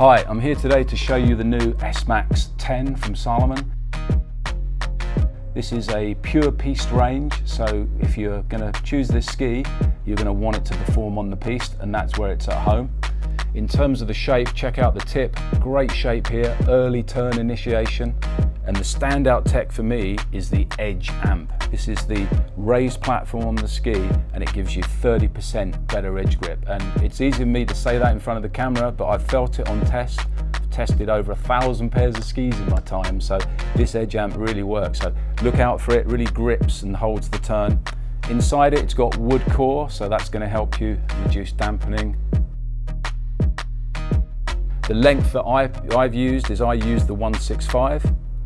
Hi, I'm here today to show you the new S-Max 10 from Salomon. This is a pure piste range, so if you're going to choose this ski, you're going to want it to perform on the piste, and that's where it's at home. In terms of the shape, check out the tip. Great shape here, early turn initiation. And the standout tech for me is the Edge amp. This is the raised platform on the ski and it gives you 30% better edge grip. And it's easy for me to say that in front of the camera, but I've felt it on test. I've tested over a thousand pairs of skis in my time, so this Edge amp really works. So look out for it, really grips and holds the turn. Inside it, it's got wood core, so that's gonna help you reduce dampening the length that I've, I've used is I use the 165.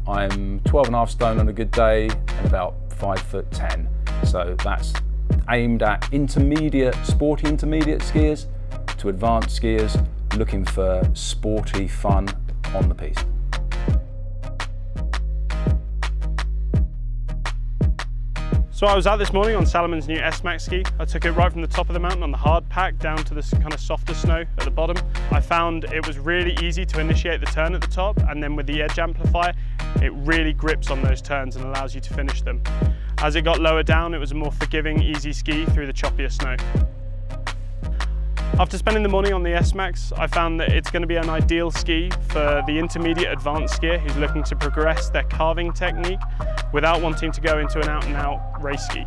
I'm 12 and a half stone on a good day and about five foot 10. So that's aimed at intermediate, sporty intermediate skiers to advanced skiers looking for sporty fun on the piste. So I was out this morning on Salomon's new S-Max ski. I took it right from the top of the mountain on the hard pack down to this kind of softer snow at the bottom. I found it was really easy to initiate the turn at the top and then with the edge amplifier, it really grips on those turns and allows you to finish them. As it got lower down, it was a more forgiving, easy ski through the choppier snow. After spending the morning on the S-Max, I found that it's going to be an ideal ski for the intermediate advanced skier who's looking to progress their carving technique without wanting to go into an out-and-out -out race ski.